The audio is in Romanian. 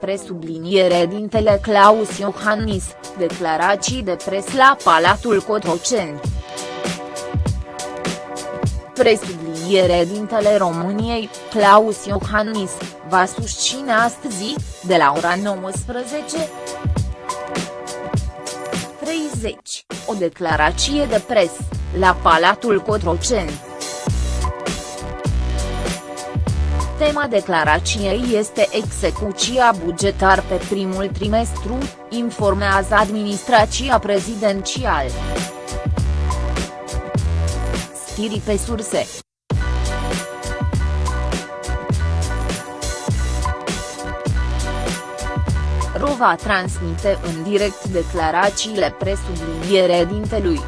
presubliniere dintele Claus Iohannis, declarații de pres la Palatul Cotroceni. Presubliniere dintele României, Claus Iohannis, va susține astăzi, de la ora 19. 30, o declarație de pres, la Palatul Cotroceni. Tema declarației este execuția bugetar pe primul trimestru, informează administrația prezidențială. Stiri pe surse. Rova transmite în direct declarațiile presubliniere dintelui.